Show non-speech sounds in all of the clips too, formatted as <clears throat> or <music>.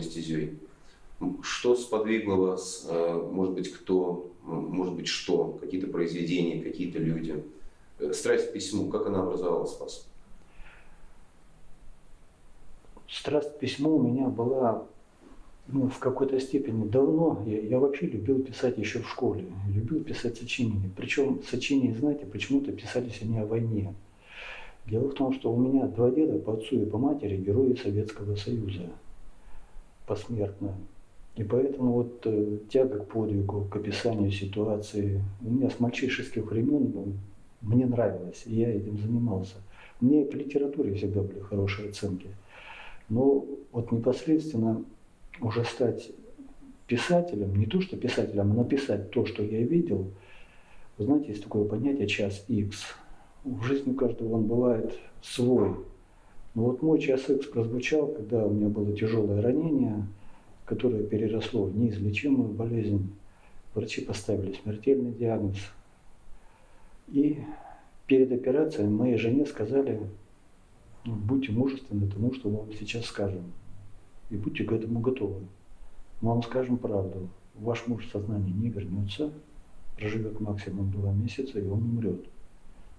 литературной стезей. Что сподвигло вас, э, может быть, кто, может быть, что, какие-то произведения, какие-то люди? Э, страсть к письму, как она образовалась у вас? Страсть к письму у меня была ну, в какой-то степени давно. Я, я вообще любил писать еще в школе. Любил писать сочинения. Причем сочинения, знаете, почему-то писались они о войне. Дело в том, что у меня два деда по отцу и по матери герои Советского Союза посмертно. И поэтому вот э, тяга к подвигу, к описанию ситуации у меня с мальчишеских времен ну, мне нравилось, и я этим занимался. Мне по литературе всегда были хорошие оценки. Но вот непосредственно уже стать писателем, не то что писателем, а написать то, что я видел, вы знаете, есть такое понятие час X. В жизни каждого он бывает свой. Но вот мой час X прозвучал, когда у меня было тяжелое ранение, которое переросло в неизлечимую болезнь. Врачи поставили смертельный диагноз. И перед операцией моей жене сказали, «Ну, будьте мужественны тому, что мы вам сейчас скажем и будьте к этому готовы. Мы вам скажем правду. Ваш муж в сознание не вернется, проживет максимум два месяца, и он умрет.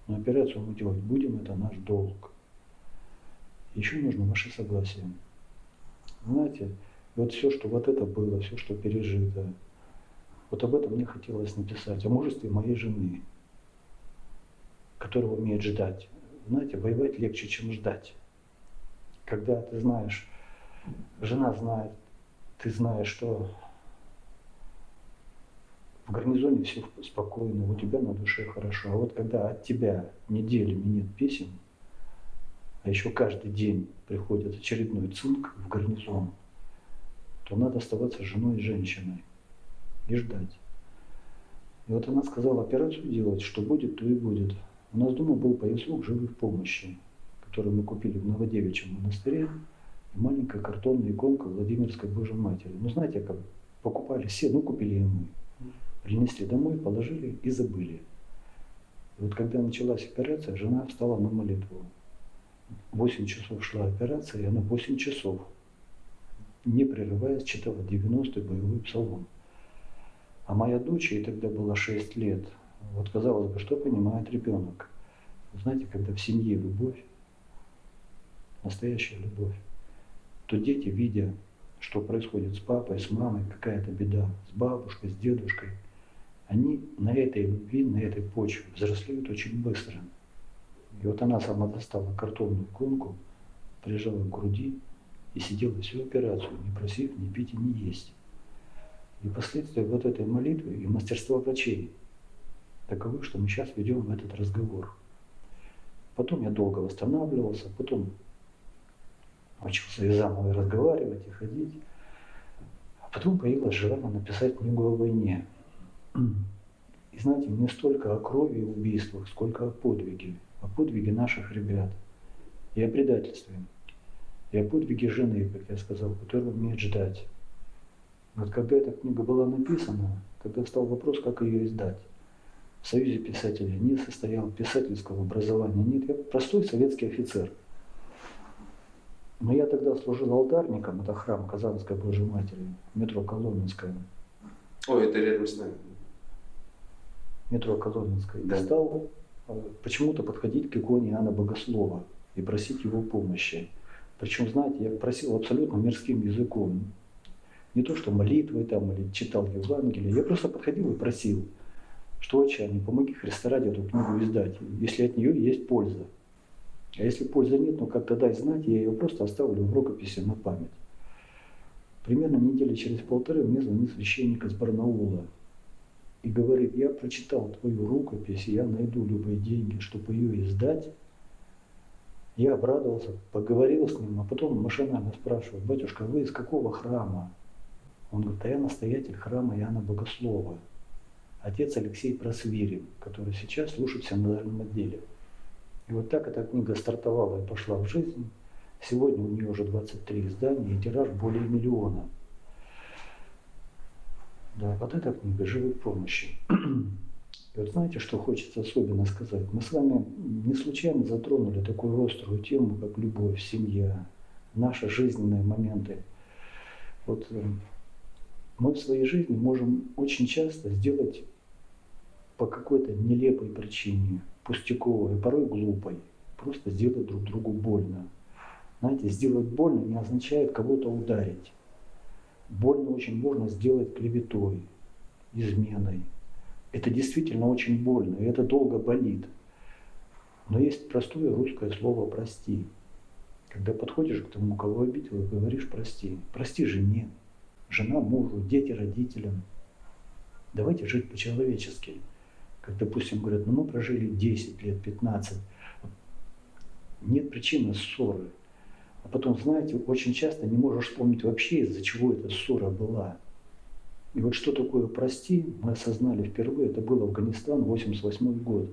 Но операцию мы делать будем, это наш долг. Еще нужно ваше согласие. Знаете, вот все, что вот это было, все, что пережито, вот об этом мне хотелось написать, о мужестве моей жены, которая умеет ждать. Знаете, воевать легче, чем ждать. Когда ты знаешь, жена знает, ты знаешь, что в гарнизоне все спокойно, у тебя на душе хорошо. А вот когда от тебя неделями нет писем, а еще каждый день приходит очередной цинк в гарнизон, то надо оставаться женой и женщиной и ждать. И вот она сказала операцию делать, что будет, то и будет. У нас дома был поясок живых помощи, который мы купили в Новодевичьем монастыре и маленькая картонная иконка Владимирской Божьей Матери. Ну, знаете, как покупали все, ну, купили и мы. Принесли домой, положили и забыли. И вот когда началась операция, жена встала на молитву. 8 часов шла операция, и она 8 часов, не прерываясь, читала 90-й боевой псалом. А моя дочь, ей тогда было 6 лет, вот казалось бы, что понимает ребенок? Знаете, когда в семье любовь, настоящая любовь, то дети, видя, что происходит с папой, с мамой, какая-то беда, с бабушкой, с дедушкой, они на этой любви, на этой почве взрослеют очень быстро. И вот она сама достала картонную иконку, прижала к груди и сидела всю операцию, не просив ни пить и ни есть. И последствия вот этой молитвы и мастерства врачей таковы, что мы сейчас ведем этот разговор. Потом я долго восстанавливался, потом учился и заново разговаривать, и ходить. А потом появилось желание написать книгу о войне. И знаете, не столько о крови и убийствах, сколько о подвиге, о подвиге наших ребят и о предательстве, и о подвиге жены, как я сказал, которая умеет ждать. Вот когда эта книга была написана, тогда встал вопрос, как ее издать. В Союзе писателей не состоял, писательского образования нет. Я простой советский офицер – но я тогда служил алтарником, это храм Казанской Божьей Матери, метро Коломенское. Ой, это рядом с нами. Метро Коломенское. Да. И стал почему-то подходить к иконе Иоанна Богослова и просить его помощи. Причем, знаете, я просил абсолютно мирским языком. Не то, что молитвы там или читал Евангелие. Я просто подходил и просил, что отче, не помоги Христа ради эту книгу издать, если от нее есть польза. А если пользы нет, ну как-то дай знать, я ее просто оставлю в рукописи на память. Примерно недели через полторы мне звонит священник из Барнаула и говорит, я прочитал твою рукопись, я найду любые деньги, чтобы ее издать. Я обрадовался, поговорил с ним, а потом машинально спрашиваю, батюшка, вы из какого храма? Он говорит, а я настоятель храма Иоанна Богослова, отец Алексей Просвирин, который сейчас служит в синодальном отделе. И вот так эта книга стартовала и пошла в жизнь. Сегодня у нее уже 23 издания и тираж более миллиона. Да, вот эта книга «Живой помощи». И вот знаете, что хочется особенно сказать? Мы с вами не случайно затронули такую острую тему, как любовь, семья, наши жизненные моменты. Вот э, мы в своей жизни можем очень часто сделать по какой-то нелепой причине, пустяковой, порой глупой, просто сделать друг другу больно. Знаете, сделать больно не означает кого-то ударить. Больно очень можно сделать клеветой, изменой, это действительно очень больно, и это долго болит. Но есть простое русское слово «прости». Когда подходишь к тому, кого обидел, и говоришь «прости». Прости жене, жена мужу, дети родителям. Давайте жить по-человечески. Как, допустим, говорят, ну мы прожили 10 лет, 15. Нет причины ссоры. А потом, знаете, очень часто не можешь вспомнить вообще, из-за чего эта ссора была. И вот что такое «прости» мы осознали впервые, это был Афганистан, 88 год,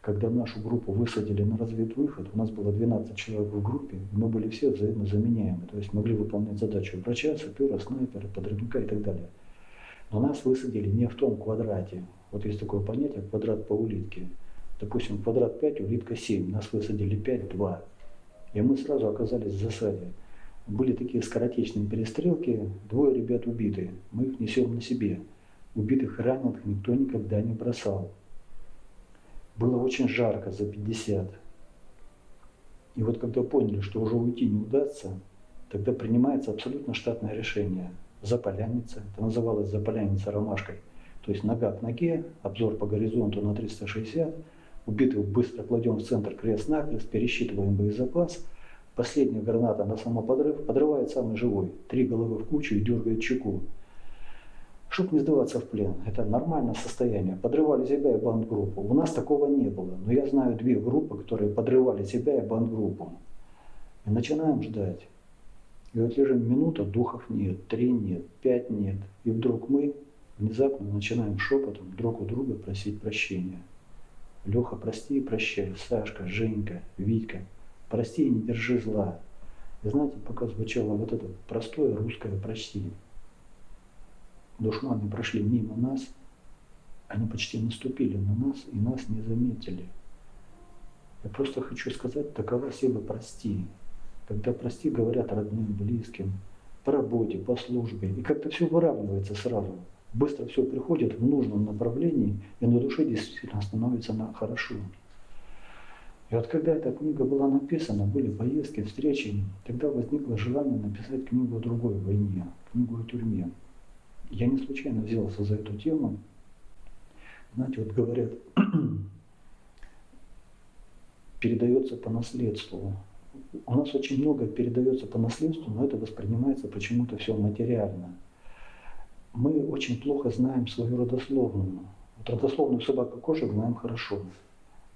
когда нашу группу высадили на разведвыход, у нас было 12 человек в группе, мы были все взаимно заменяемы, то есть могли выполнять задачу врача, сапера, снайпера, подрывника и так далее. Но нас высадили не в том квадрате. Вот есть такое понятие квадрат по улитке. Допустим, квадрат 5, улитка 7, нас высадили 5, 2. И мы сразу оказались в засаде. Были такие скоротечные перестрелки, двое ребят убиты, мы их несем на себе. Убитых и раненых никто никогда не бросал. Было очень жарко, за 50. И вот когда поняли, что уже уйти не удастся, тогда принимается абсолютно штатное решение. Заполянница, это называлось заполянница ромашкой. То есть нога к ноге, обзор по горизонту на 360, убитых быстро кладем в центр крест-накрест, пересчитываем боезапас – Последняя граната на самоподрыв подрывает самый живой. Три головы в кучу и дергает чеку. Чтоб не сдаваться в плен, это нормальное состояние. Подрывали себя и бандгруппу. У нас такого не было. Но я знаю две группы, которые подрывали себя и бандгруппу. И начинаем ждать. И вот лежим минута, духов нет, три нет, пять нет. И вдруг мы внезапно начинаем шепотом друг у друга просить прощения. Леха, прости и прощай. Сашка, Женька, Витька – прости и не держи зла. И знаете, пока звучало вот это простое русское «прости», душманы прошли мимо нас, они почти наступили на нас и нас не заметили. Я просто хочу сказать, такова сила «прости». Когда «прости» говорят родным, близким, по работе, по службе, и как-то все выравнивается сразу. Быстро все приходит в нужном направлении, и на душе действительно становится на хорошо. И вот когда эта книга была написана, были поездки, встречи, тогда возникло желание написать книгу о другой войне, книгу о тюрьме. Я не случайно взялся за эту тему. Знаете, вот говорят, <clears throat> передается по наследству. У нас очень много передается по наследству, но это воспринимается почему-то все материально. Очень плохо знаем свою родословную. Вот родословную собака кошек знаем хорошо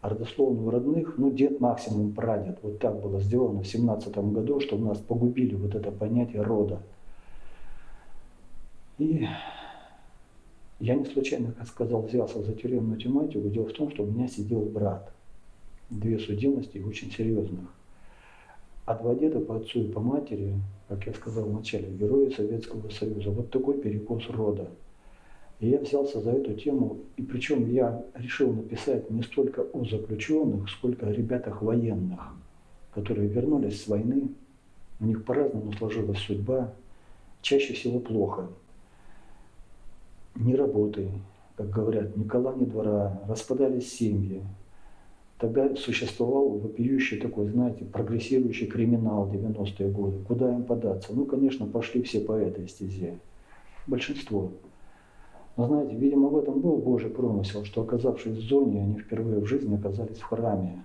а родословную родных, ну, дед максимум прадед. Вот так было сделано в семнадцатом году, что у нас погубили вот это понятие рода. И я не случайно, как сказал, взялся за тюремную тематику. Дело в том, что у меня сидел брат. Две судимости очень серьезных. А два деда по отцу и по матери, как я сказал вначале, герои Советского Союза. Вот такой перекос рода. И я взялся за эту тему, и причем я решил написать не столько о заключенных, сколько о ребятах военных, которые вернулись с войны, у них по-разному сложилась судьба, чаще всего плохо. Ни работы, как говорят, ни кола, ни двора, распадались семьи. Тогда существовал вопиющий такой, знаете, прогрессирующий криминал 90-е годы. Куда им податься? Ну, конечно, пошли все по этой стезе. Большинство. Но знаете, видимо, в этом был Божий промысел, что оказавшись в зоне, они впервые в жизни оказались в храме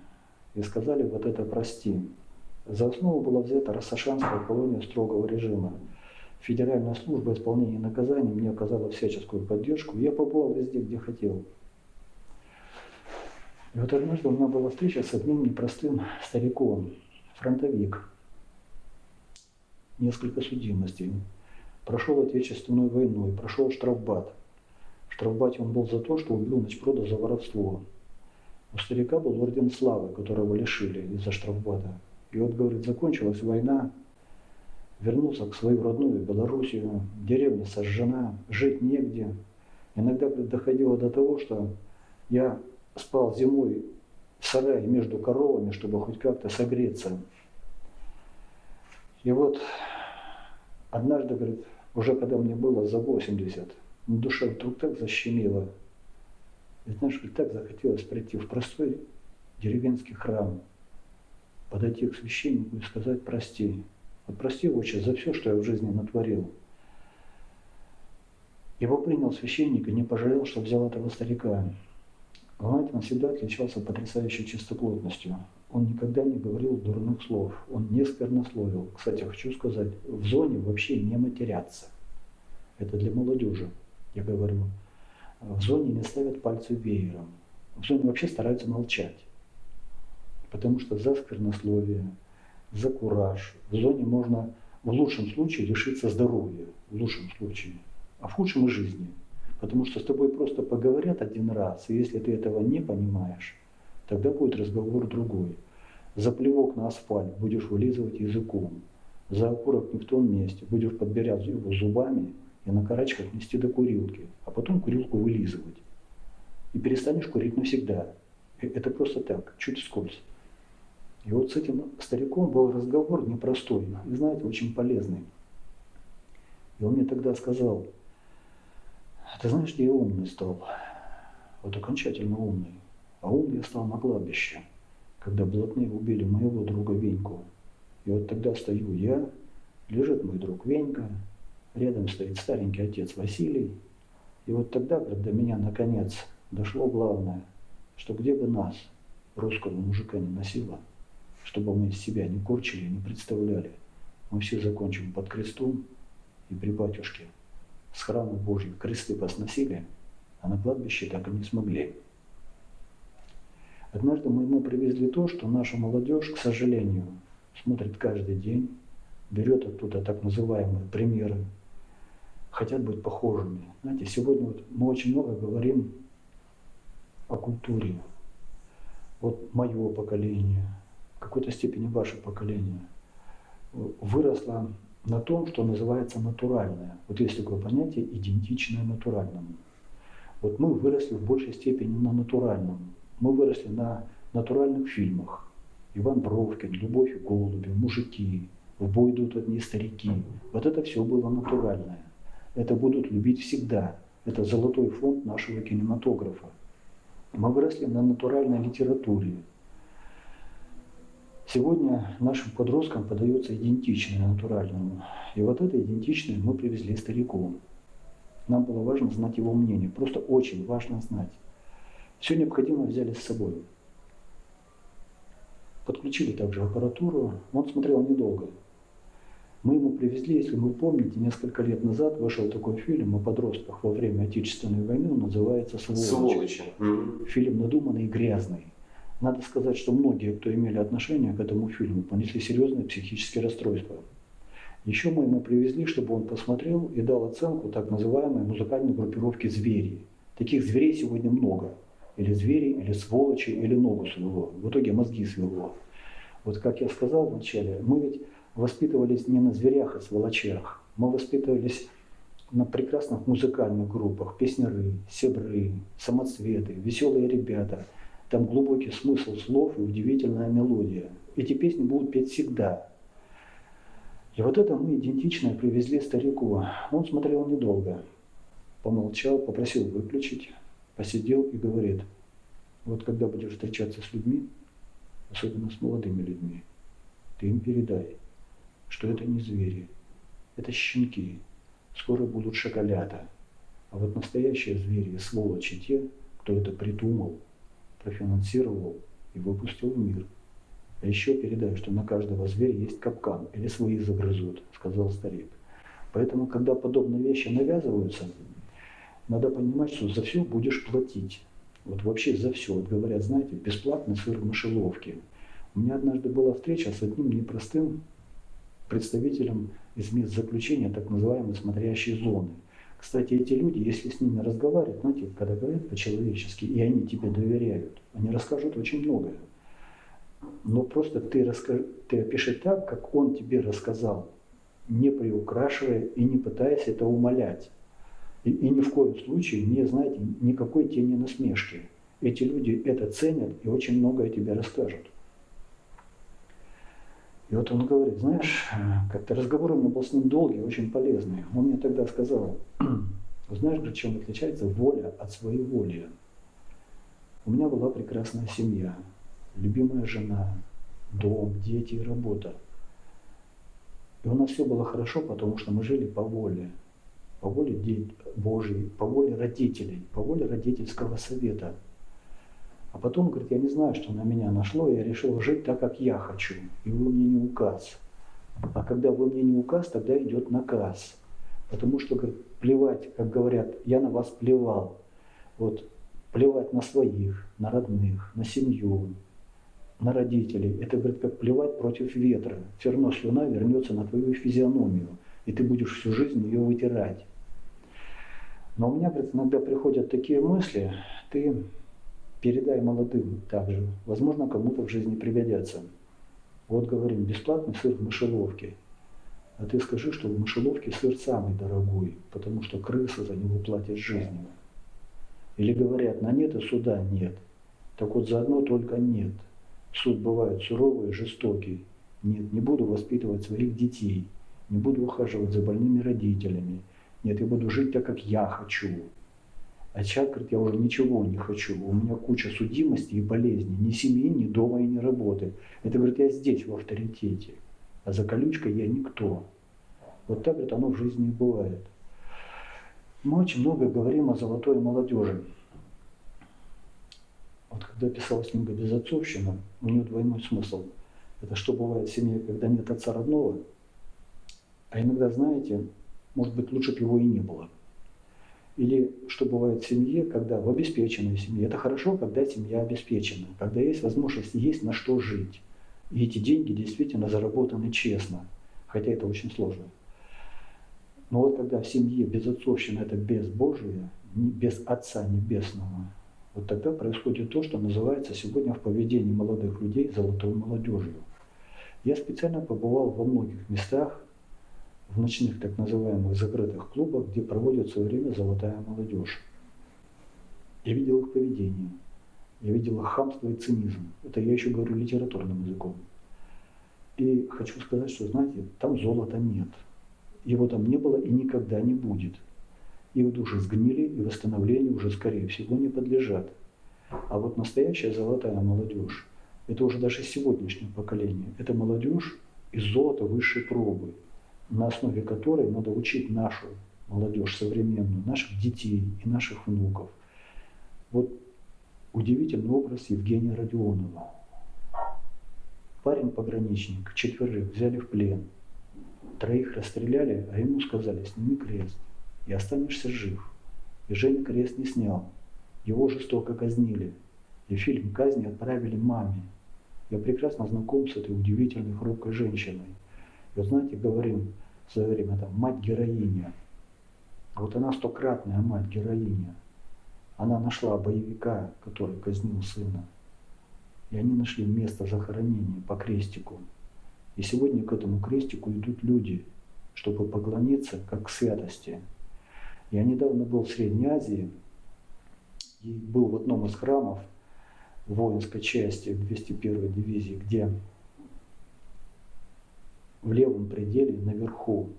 и сказали вот это «прости». За основу была взята Рассашанская колония строгого режима. Федеральная служба исполнения наказаний мне оказала всяческую поддержку, я побывал везде, где хотел. И вот однажды у меня была встреча с одним непростым стариком, фронтовик, несколько судимостей, прошел Отечественную войну и прошел штрафбат. Штрафбате он был за то, что убил Ночпрода за воровство. У старика был орден славы, которого лишили из-за штрафбата. И вот, говорит, закончилась война, вернулся к свою родную Белоруссию, деревня сожжена, жить негде. Иногда доходило до того, что Я спал зимой в сарае между коровами, чтобы хоть как-то согреться. И вот однажды, говорит, уже когда мне было за 80, на душе вдруг так защемило. И знаешь, говорит, так захотелось прийти в простой деревенский храм, подойти к священнику и сказать «прости». Вот прости, отче, за все, что я в жизни натворил. Его принял священник и не пожалел, что взял этого старика. Он всегда отличался потрясающей чистоплотностью. Он никогда не говорил дурных слов, он не сквернословил. Кстати, хочу сказать, в зоне вообще не матерятся. Это для молодежи, я говорю. В зоне не ставят пальцы веером. В зоне вообще стараются молчать. Потому что за сквернословие, за кураж в зоне можно в лучшем случае лишиться здоровья, в лучшем случае, а в худшем и жизни. Потому что с тобой просто поговорят один раз, и если ты этого не понимаешь, тогда будет разговор другой. За плевок на асфальт будешь вылизывать языком, за окурок не в том месте будешь подбирать его зубами и на карачках нести до курилки, а потом курилку вылизывать. И перестанешь курить навсегда. Это просто так, чуть скользь. И вот с этим стариком был разговор непростой, и знаете, очень полезный. И он мне тогда сказал, ты знаешь, я умный стал? Вот окончательно умный. А умный я стал на кладбище, когда блатные убили моего друга Веньку. И вот тогда стою я, лежит мой друг Венька, рядом стоит старенький отец Василий. И вот тогда, когда меня наконец дошло главное, что где бы нас, русского мужика, не носило, чтобы мы из себя не корчили, не представляли, мы все закончим под крестом и при батюшке – с храма Божьего кресты посносили, а на кладбище так и не смогли. Однажды мы ему привезли то, что наша молодежь, к сожалению, смотрит каждый день, берет оттуда так называемые примеры, хотят быть похожими. Знаете, сегодня вот мы очень много говорим о культуре. Вот мое поколение, в какой-то степени ваше поколение выросло на том, что называется натуральное. Вот есть такое понятие идентичное натуральному. Вот мы выросли в большей степени на натуральном. Мы выросли на натуральных фильмах. Иван Бровкин, Любовь и голуби, мужики, в бой идут одни старики. Вот это все было натуральное. Это будут любить всегда. Это золотой фонд нашего кинематографа. Мы выросли на натуральной литературе, Сегодня нашим подросткам подается идентичное натуральному. И вот это идентичное мы привезли старику. Нам было важно знать его мнение, просто очень важно знать. Все необходимое взяли с собой. Подключили также аппаратуру. Он смотрел недолго. Мы ему привезли, если вы помните, несколько лет назад вышел такой фильм о подростках во время Отечественной войны, он называется «Сволочи». Сволочи. Фильм надуманный и грязный. Надо сказать, что многие, кто имели отношение к этому фильму, понесли серьезные психические расстройства. Еще мы ему привезли, чтобы он посмотрел и дал оценку так называемой музыкальной группировки «Звери». Таких зверей сегодня много. Или звери, или сволочи, или ногу свело. В итоге мозги свело. Вот как я сказал вначале, мы ведь воспитывались не на зверях и сволочах. Мы воспитывались на прекрасных музыкальных группах. Песняры, себры, самоцветы, веселые ребята – там глубокий смысл слов и удивительная мелодия. Эти песни будут петь всегда. И вот это мы идентичное привезли старику. Он смотрел недолго. Помолчал, попросил выключить, посидел и говорит, вот когда будешь встречаться с людьми, особенно с молодыми людьми, ты им передай, что это не звери, это щенки, скоро будут шоколята. А вот настоящие звери и сволочи те, кто это придумал, профинансировал и выпустил в мир. А еще передаю, что на каждого зверя есть капкан, или свои загрызут, сказал старик. Поэтому, когда подобные вещи навязываются, надо понимать, что за все будешь платить. Вот вообще за все. Вот говорят, знаете, бесплатный сыр в мышеловке. У меня однажды была встреча с одним непростым представителем из мест заключения так называемой смотрящей зоны – кстати, эти люди, если с ними разговаривать, знаете, когда говорят по-человечески, и они тебе доверяют, они расскажут очень многое. Но просто ты, расскажи, ты опиши так, как он тебе рассказал, не приукрашивая и не пытаясь это умолять. И, и ни в коем случае не, знаете, никакой тени насмешки. Эти люди это ценят и очень многое тебе расскажут. И вот он говорит, знаешь, как-то разговор у меня был с ним долгий, очень полезный. Он мне тогда сказал, знаешь, говорит, чем отличается воля от своей воли? У меня была прекрасная семья, любимая жена, дом, дети и работа. И у нас все было хорошо, потому что мы жили по воле, по воле Божьей, по воле родителей, по воле родительского совета – а потом, говорит, я не знаю, что на меня нашло, я решил жить так, как я хочу. И вы мне не указ. А когда вы мне не указ, тогда идет наказ. Потому что, говорит, плевать, как говорят, я на вас плевал. Вот плевать на своих, на родных, на семью, на родителей. Это, говорит, как плевать против ветра. Все равно слюна вернется на твою физиономию, и ты будешь всю жизнь ее вытирать. Но у меня, говорит, иногда приходят такие мысли, ты передай молодым также. Возможно, кому-то в жизни пригодятся. Вот говорим, бесплатный сыр в мышеловке. А ты скажи, что в мышеловке сыр самый дорогой, потому что крыса за него платит жизнью. Или говорят, на нет и суда нет. Так вот, заодно только нет. Суд бывает суровый и жестокий. Нет, не буду воспитывать своих детей. Не буду ухаживать за больными родителями. Нет, я буду жить так, как я хочу. А человек говорит, я уже ничего не хочу, у меня куча судимости и болезней, ни семьи, ни дома и ни работы. Это, говорит, я здесь в авторитете, а за колючкой я никто. Вот так, говорит, оно в жизни бывает. Мы очень много говорим о золотой молодежи. Вот когда писалась книга «Безотцовщина», у нее двойной смысл. Это что бывает в семье, когда нет отца родного, а иногда, знаете, может быть, лучше бы его и не было – или что бывает в семье, когда в обеспеченной семье. Это хорошо, когда семья обеспечена, когда есть возможность, есть на что жить. И эти деньги действительно заработаны честно, хотя это очень сложно. Но вот когда в семье безотцовщина – это безбожие, без Отца Небесного, вот тогда происходит то, что называется сегодня в поведении молодых людей золотой молодежью. Я специально побывал во многих местах, в ночных так называемых закрытых клубах, где проводят свое время золотая молодежь. Я видел их поведение, я видел их хамство и цинизм. Это я еще говорю литературным языком. И хочу сказать, что, знаете, там золота нет. Его там не было и никогда не будет. Их души сгнили и восстановлению уже, скорее всего, не подлежат. А вот настоящая золотая молодежь, это уже даже сегодняшнее поколение, это молодежь из золота высшей пробы – на основе которой надо учить нашу молодежь современную, наших детей и наших внуков. Вот удивительный образ Евгения Родионова. Парень-пограничник, четверых взяли в плен, троих расстреляли, а ему сказали, сними крест, и останешься жив. И Женя крест не снял, его жестоко казнили, и фильм казни отправили маме. Я прекрасно знаком с этой удивительной хрупкой женщиной. Вы знаете, говорим в свое время, там, мать-героиня. Вот она стократная мать-героиня. Она нашла боевика, который казнил сына. И они нашли место захоронения по крестику. И сегодня к этому крестику идут люди, чтобы поклониться как к святости. Я недавно был в Средней Азии и был в одном из храмов воинской части 201 дивизии, где в левом пределе наверху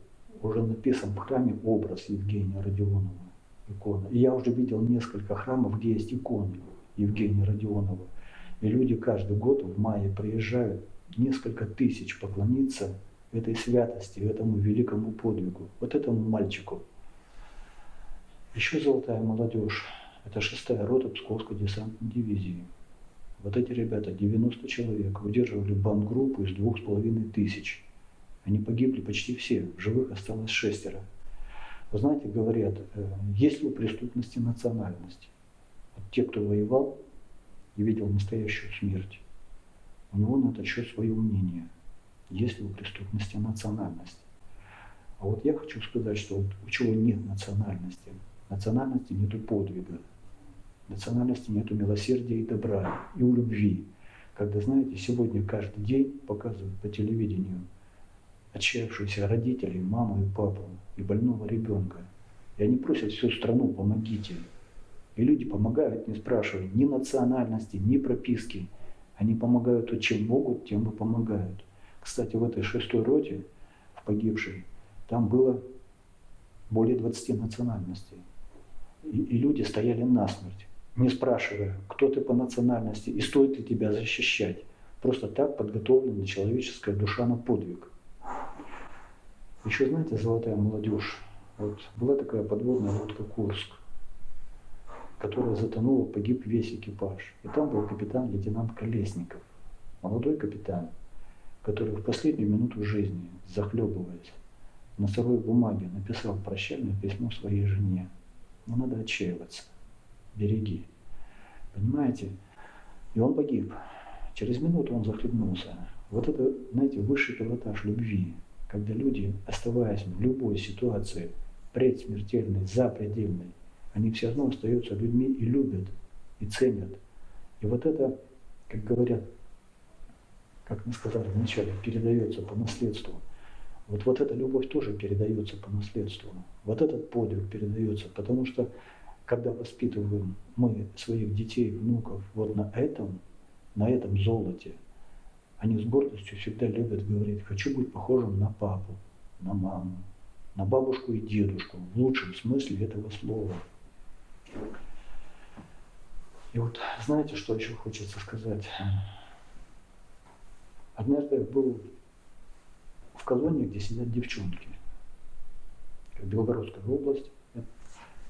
уже написан в храме образ Евгения Родионова, икона. И я уже видел несколько храмов, где есть иконы Евгения Родионова. И люди каждый год в мае приезжают несколько тысяч поклониться этой святости, этому великому подвигу, вот этому мальчику. Еще золотая молодежь. Это шестая рота Псковской десантной дивизии. Вот эти ребята, 90 человек, выдерживали бандгруппу из двух с половиной тысяч. Они погибли почти все, живых осталось шестеро. Вы знаете, говорят, э, есть ли у преступности национальность? Вот те, кто воевал и видел настоящую смерть, у него на этот счет свое мнение. Есть ли у преступности национальность? А вот я хочу сказать, что вот у чего нет национальности? Национальности нету подвига, национальности нету милосердия и добра, и у любви. Когда, знаете, сегодня каждый день показывают по телевидению – отчаявшихся родителей, маму и папу, и больного ребенка. И они просят всю страну, помогите. И люди помогают, не спрашивая ни национальности, ни прописки. Они помогают то, чем могут, тем и помогают. Кстати, в этой шестой роте, в погибшей, там было более 20 национальностей. И, и люди стояли насмерть, не спрашивая, кто ты по национальности и стоит ли тебя защищать. Просто так подготовлена человеческая душа на подвиг. Еще знаете, золотая молодежь. Вот была такая подводная лодка Курск, которая затонула, погиб весь экипаж. И там был капитан-лейтенант Колесников, молодой капитан, который в последнюю минуту жизни, захлебываясь, на сырой бумаге написал прощальное письмо своей жене. Не надо отчаиваться. Береги. Понимаете? И он погиб. Через минуту он захлебнулся. Вот это, знаете, высший пилотаж любви, когда люди, оставаясь в любой ситуации, предсмертельной, запредельной, они все равно остаются людьми и любят, и ценят. И вот это, как говорят, как мы сказали вначале, передается по наследству. Вот, вот эта любовь тоже передается по наследству. Вот этот подвиг передается, потому что когда воспитываем мы своих детей, внуков вот на этом, на этом золоте, они с гордостью всегда любят говорить, хочу быть похожим на папу, на маму, на бабушку и дедушку, в лучшем смысле этого слова. И вот знаете, что еще хочется сказать? Однажды я был в колонии, где сидят девчонки. Белгородская область.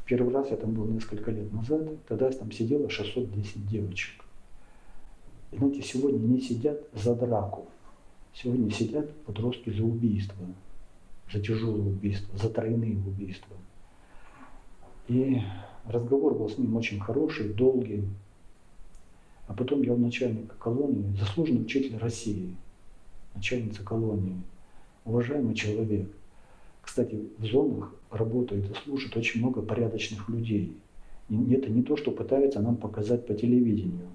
Первый раз я там был несколько лет назад, тогда там сидело 610 девочек. Знаете, сегодня не сидят за драку, сегодня сидят подростки за убийство, за тяжелое убийство, за тройные убийства. И разговор был с ним очень хороший, долгий. А потом я у начальника колонии, заслуженный учитель России, начальница колонии, уважаемый человек. Кстати, в зонах работает и служит очень много порядочных людей. И это не то, что пытаются нам показать по телевидению.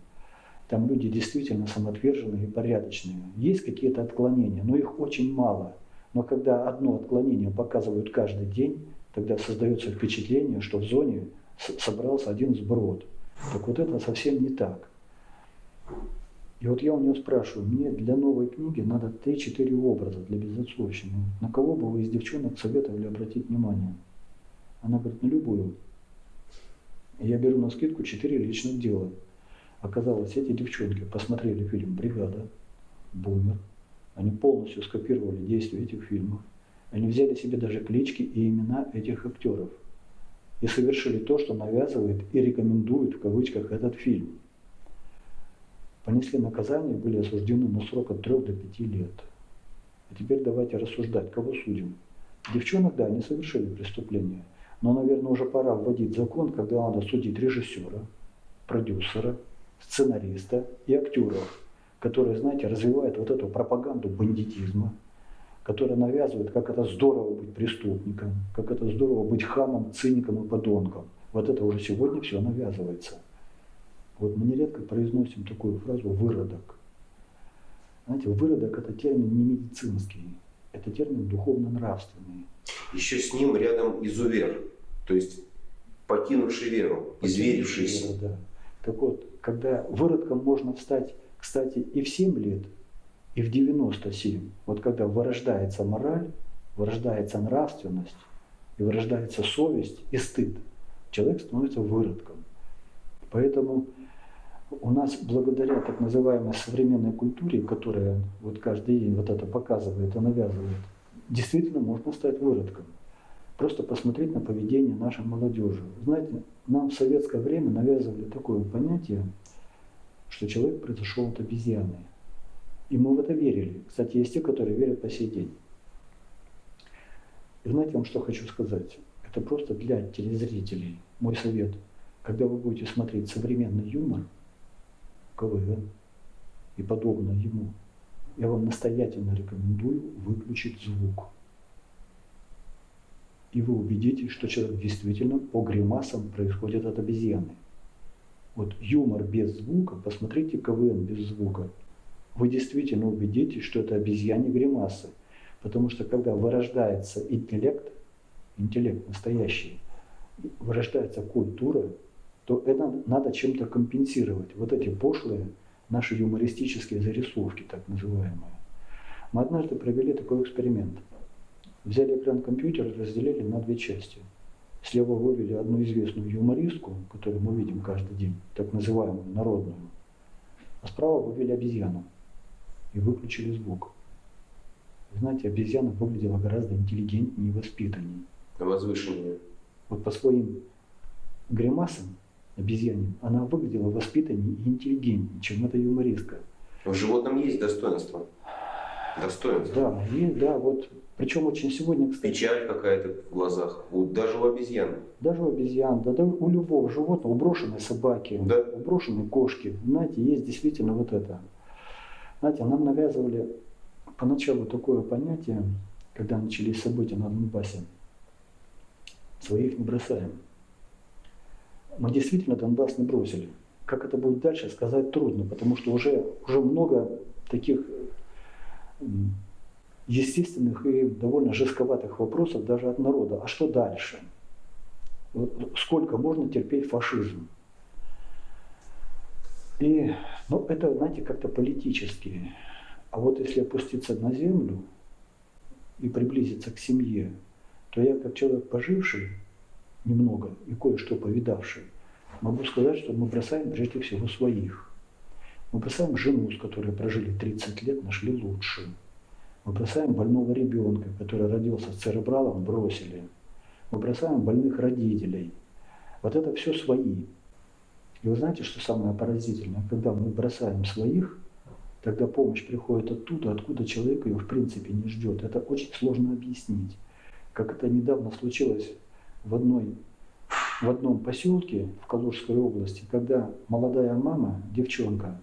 Там люди действительно самоотверженные и порядочные. Есть какие-то отклонения, но их очень мало. Но когда одно отклонение показывают каждый день, тогда создается впечатление, что в зоне собрался один сброд. Так вот это совсем не так. И вот я у нее спрашиваю, мне для новой книги надо 3-4 образа для безотцовщины. На кого бы вы из девчонок советовали обратить внимание? Она говорит, на любую. Я беру на скидку 4 личных дела. Оказалось, эти девчонки посмотрели фильм «Бригада», «Бумер». Они полностью скопировали действия этих фильмов. Они взяли себе даже клички и имена этих актеров. И совершили то, что навязывает и рекомендует в кавычках этот фильм понесли наказание, были осуждены на срок от 3 до 5 лет. А теперь давайте рассуждать, кого судим. Девчонок, да, они совершили преступление. Но, наверное, уже пора вводить закон, когда надо судить режиссера, продюсера, сценариста и актеров, которые, знаете, развивают вот эту пропаганду бандитизма, которая навязывает, как это здорово быть преступником, как это здорово быть хамом, циником и подонком. Вот это уже сегодня все навязывается. Вот мы нередко произносим такую фразу «выродок». Знаете, выродок – это термин не медицинский, это термин духовно-нравственный. Еще с ним рядом изувер, то есть покинувший веру, изверившийся. Да. Так вот, когда выродком можно встать, кстати, и в 7 лет, и в 97, вот когда вырождается мораль, вырождается нравственность, и вырождается совесть и стыд, человек становится выродком. Поэтому у нас благодаря так называемой современной культуре, которая вот каждый день вот это показывает и навязывает, действительно можно стать выродком. Просто посмотреть на поведение нашей молодежи. Знаете, нам в советское время навязывали такое понятие, что человек произошел от обезьяны. И мы в это верили. Кстати, есть те, которые верят по сей день. И знаете, вам что хочу сказать? Это просто для телезрителей. Мой совет. Когда вы будете смотреть современный юмор, КВН и подобное ему, я вам настоятельно рекомендую выключить звук. И вы убедитесь, что человек действительно по гримасам происходит от обезьяны. Вот юмор без звука, посмотрите КВН без звука, вы действительно убедитесь, что это обезьяне гримасы. Потому что когда вырождается интеллект, интеллект настоящий, вырождается культура, то это надо чем-то компенсировать. Вот эти пошлые наши юмористические зарисовки, так называемые. Мы однажды провели такой эксперимент. Взяли экран компьютера и разделили на две части. Слева вывели одну известную юмористку, которую мы видим каждый день, так называемую народную. А справа вывели обезьяну и выключили звук. Вы знаете, обезьяна выглядела гораздо интеллигентнее и воспитаннее. Возвышеннее. Вот по своим гримасам обезьянин, она выглядела воспитаннее и интеллигентнее, чем эта юмористка. В животном есть достоинство. Достоинство. Да, и да, вот причем очень сегодня, кстати. Печаль какая-то в глазах, у, даже у обезьян. Даже у обезьян, да, да у любого животного, у брошенной собаки, да. у брошенной кошки. Знаете, есть действительно вот это. Знаете, нам навязывали поначалу такое понятие, когда начались события на Донбассе. Своих не бросаем мы действительно Донбасс не бросили. Как это будет дальше, сказать трудно, потому что уже, уже много таких естественных и довольно жестковатых вопросов даже от народа. А что дальше? Сколько можно терпеть фашизм? И, ну, это, знаете, как-то политически. А вот если опуститься на землю и приблизиться к семье, то я, как человек поживший, немного и кое-что повидавший, могу сказать, что мы бросаем прежде всего своих. Мы бросаем жену, с которой прожили 30 лет, нашли лучшую. Мы бросаем больного ребенка, который родился с церебралом, бросили. Мы бросаем больных родителей. Вот это все свои. И вы знаете, что самое поразительное? Когда мы бросаем своих, тогда помощь приходит оттуда, откуда человек ее в принципе не ждет. Это очень сложно объяснить. Как это недавно случилось в, одной, в одном поселке в Калужской области, когда молодая мама, девчонка,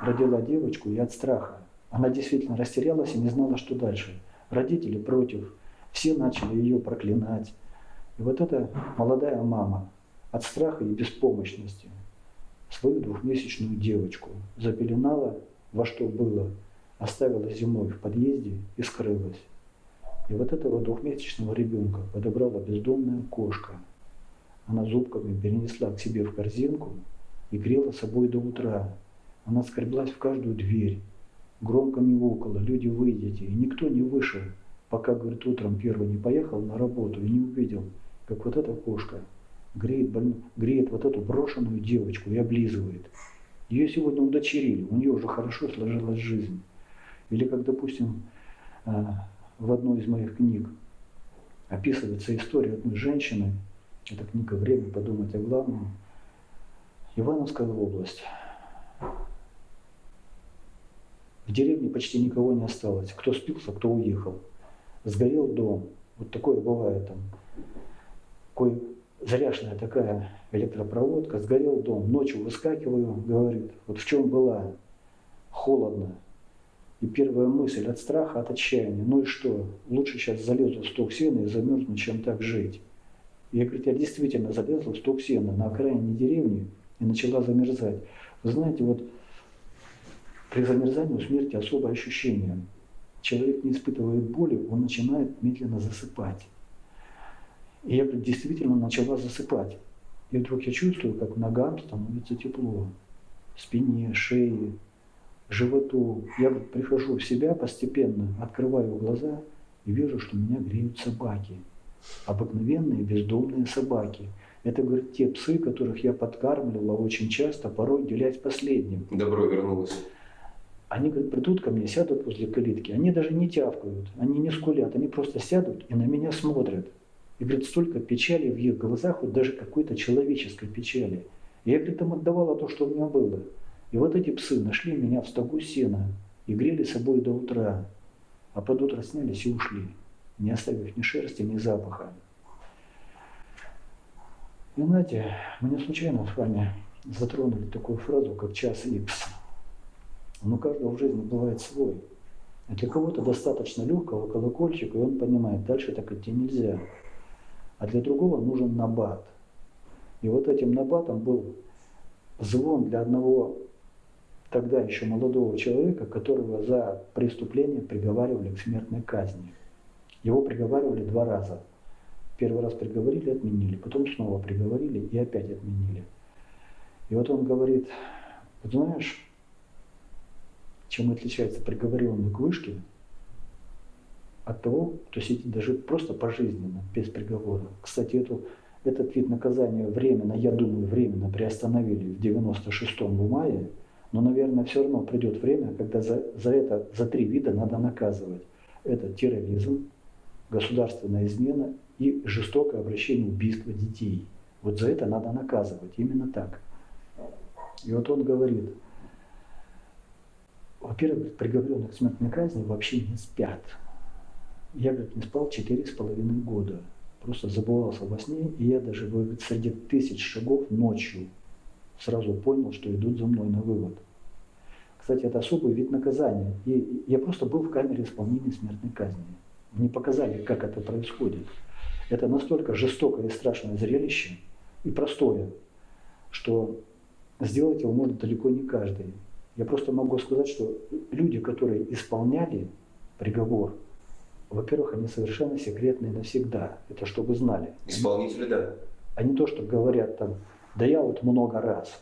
родила девочку и от страха. Она действительно растерялась и не знала, что дальше. Родители против, все начали ее проклинать. И вот эта молодая мама от страха и беспомощности свою двухмесячную девочку запеленала во что было, оставила зимой в подъезде и скрылась. И вот этого двухмесячного ребенка подобрала бездомная кошка. Она зубками перенесла к себе в корзинку и грела собой до утра. Она скреблась в каждую дверь, громко мяукала, люди выйдете, и никто не вышел, пока, говорит, утром первый не поехал на работу и не увидел, как вот эта кошка греет, больно, греет вот эту брошенную девочку и облизывает. Ее сегодня удочерили, у нее уже хорошо сложилась жизнь. Или как, допустим, а, в одной из моих книг описывается история одной женщины, это книга «Время подумать о главном», Ивановская область. В деревне почти никого не осталось. Кто спился, кто уехал. Сгорел дом. Вот такое бывает там. Кое заряженная такая электропроводка. Сгорел дом. Ночью выскакиваю, говорит, вот в чем была. Холодно. И первая мысль от страха, от отчаяния. Ну и что? Лучше сейчас залезу в сток сена и замерзну, чем так жить. Я, говорит, я действительно залезла в сток сена на окраине деревни и начала замерзать. Вы знаете, вот при замерзании у смерти особое ощущение. Человек не испытывает боли, он начинает медленно засыпать. И я действительно начала засыпать. И вдруг я чувствую, как ногам становится тепло, спине, шее, животу. Я прихожу в себя постепенно, открываю глаза и вижу, что меня греют собаки. Обыкновенные бездомные собаки. Это, говорит, те псы, которых я подкармливала очень часто, порой делясь последним. Добро вернулось. Они, говорит, придут ко мне, сядут возле калитки. Они даже не тявкают, они не скулят, они просто сядут и на меня смотрят. И, говорит, столько печали в их глазах, вот даже какой-то человеческой печали. И я, говорит, им отдавала то, что у меня было. И вот эти псы нашли меня в стогу сена и грели собой до утра, а под утро снялись и ушли, не оставив ни шерсти, ни запаха. И знаете, мы не случайно с вами затронули такую фразу, как час икс. Но у каждого в жизни бывает свой. А для кого-то достаточно легкого колокольчика, и он понимает, дальше так идти нельзя. А для другого нужен набат. И вот этим набатом был звон для одного тогда еще молодого человека, которого за преступление приговаривали к смертной казни. Его приговаривали два раза. Первый раз приговорили, отменили, потом снова приговорили и опять отменили. И вот он говорит, знаешь, чем отличается приговоренный к вышке от того, кто сидит даже просто пожизненно, без приговора. Кстати, эту, этот вид наказания временно, я думаю, временно приостановили в 96-м в мае, но, наверное, все равно придет время, когда за, за это, за три вида надо наказывать. Это терроризм, государственная измена и жестокое обращение убийства детей. Вот за это надо наказывать, именно так. И вот он говорит, во-первых, приговоренных к смертной казни вообще не спят. Я, говорит, не спал четыре с половиной года. Просто забывался во сне, и я даже говорит, среди тысяч шагов ночью сразу понял, что идут за мной на вывод. Кстати, это особый вид наказания. И я просто был в камере исполнения смертной казни. Мне показали, как это происходит. Это настолько жестокое и страшное зрелище, и простое, что сделать его может далеко не каждый. Я просто могу сказать, что люди, которые исполняли приговор, во-первых, они совершенно секретные навсегда. Это чтобы знали. Исполнители, да. А не то, что говорят там, да я вот много раз.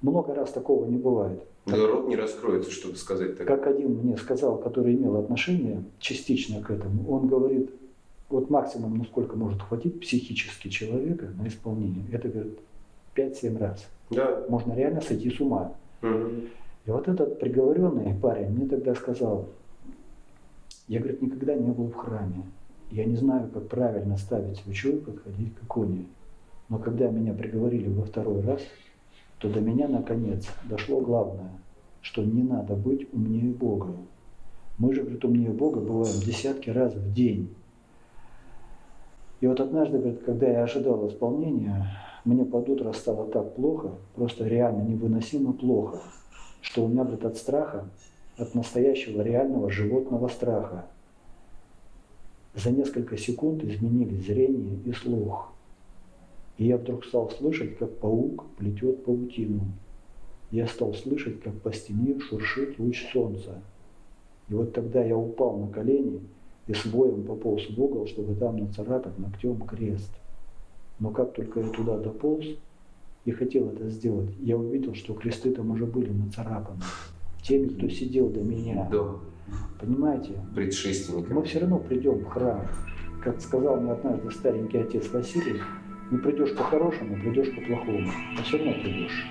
Много раз такого не бывает. Да рот не раскроется, чтобы сказать так. Как один мне сказал, который имел отношение частично к этому, он говорит, вот максимум, насколько может хватить психически человека на исполнение, это, говорит, 5-7 раз. Да. Можно реально сойти с ума. Угу. И вот этот приговоренный парень мне тогда сказал, я, говорит, никогда не был в храме. Я не знаю, как правильно ставить свечу и подходить к иконе. Но когда меня приговорили во второй раз, то до меня наконец дошло главное, что не надо быть умнее Бога. Мы же, говорит, умнее Бога бываем десятки раз в день. И вот однажды, говорит, когда я ожидал исполнения, мне под утро стало так плохо, просто реально невыносимо плохо, что у меня, говорит, от страха, от настоящего реального животного страха, за несколько секунд изменились зрение и слух. И я вдруг стал слышать, как паук плетет паутину. Я стал слышать, как по стене шуршит луч солнца. И вот тогда я упал на колени и с воем пополз в угол, чтобы там нацарапать ногтем крест. Но как только я туда дополз и хотел это сделать, я увидел, что кресты там уже были нацарапаны. Теми, кто сидел до меня. Да. Понимаете? Предшественниками. Мы все равно придем в храм. Как сказал мне однажды старенький отец Василий, не придешь по-хорошему, придешь по-плохому. Но все равно придешь.